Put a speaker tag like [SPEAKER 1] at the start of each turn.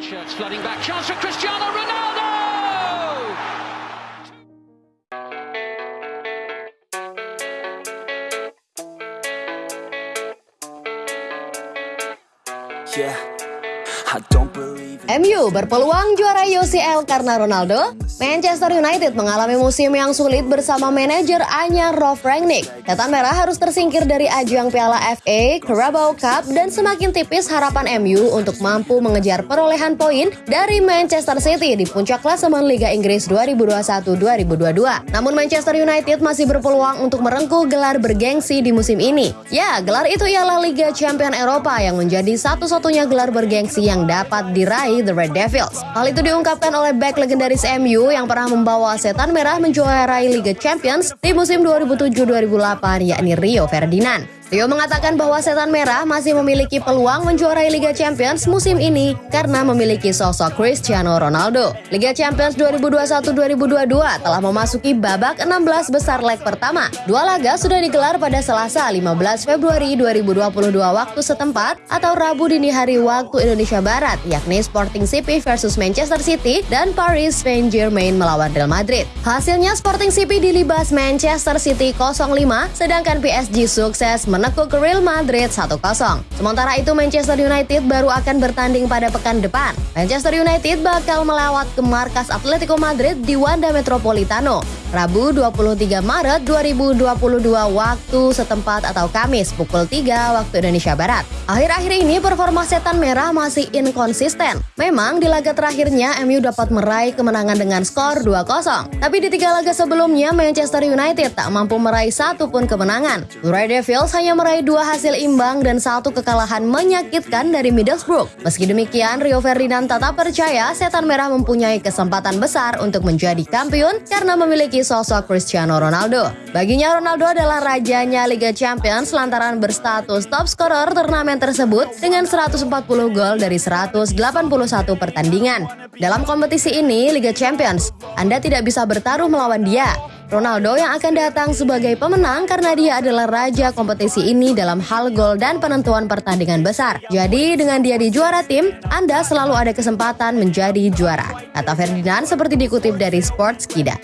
[SPEAKER 1] Shirts flooding back. Chance for Cristiano Ronaldo!
[SPEAKER 2] Yeah, I don't
[SPEAKER 3] MU berpeluang juara UCL karena Ronaldo. Manchester United mengalami musim yang sulit bersama manajer Anya Rolf Rangnick. Setan Merah harus tersingkir dari ajang Piala FA, Carabao Cup, dan semakin tipis harapan MU untuk mampu mengejar perolehan poin dari Manchester City di puncak klasemen Liga Inggris 2021-2022. Namun Manchester United masih berpeluang untuk merengkuh gelar bergengsi di musim ini. Ya, gelar itu ialah Liga Champion Eropa yang menjadi satu-satunya gelar bergengsi yang dapat diraih The Red Devils. Hal itu diungkapkan oleh back legendaris MU yang pernah membawa Setan Merah menjuarai Liga Champions di musim 2007-2008 yakni Rio Ferdinand. Rio mengatakan bahwa Setan Merah masih memiliki peluang menjuarai Liga Champions musim ini karena memiliki sosok Cristiano Ronaldo. Liga Champions 2021-2022 telah memasuki babak 16 besar leg pertama. Dua laga sudah digelar pada Selasa 15 Februari 2022 waktu setempat atau Rabu dini hari waktu Indonesia Barat, yakni Sporting CP versus Manchester City dan Paris Saint-Germain melawan Real Madrid. Hasilnya Sporting CP dilibas Manchester City 0-5, sedangkan PSG sukses menekuk Real Madrid 1-0. Sementara itu Manchester United baru akan bertanding pada pekan depan. Manchester United bakal melewat ke markas Atletico Madrid di Wanda Metropolitano. Rabu 23 Maret 2022 waktu setempat atau Kamis pukul 3 waktu Indonesia Barat. Akhir-akhir ini performa setan merah masih inkonsisten. Memang di laga terakhirnya MU dapat meraih kemenangan dengan skor 2-0. Tapi di tiga laga sebelumnya Manchester United tak mampu meraih satu pun kemenangan. Red Devils hanya meraih dua hasil imbang dan satu kekalahan menyakitkan dari Middlesbrough. Meski demikian, Rio Ferdinand tetap percaya setan merah mempunyai kesempatan besar untuk menjadi kampiun karena memiliki sosok Cristiano Ronaldo. Baginya Ronaldo adalah rajanya Liga Champions lantaran berstatus top scorer turnamen tersebut dengan 140 gol dari 181 pertandingan. Dalam kompetisi ini, Liga Champions, Anda tidak bisa bertaruh melawan dia. Ronaldo yang akan datang sebagai pemenang karena dia adalah raja kompetisi ini dalam hal gol dan penentuan pertandingan besar. Jadi dengan dia di juara tim, Anda selalu ada kesempatan menjadi juara. Kata Ferdinand seperti dikutip dari Sports Kida.